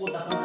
我打他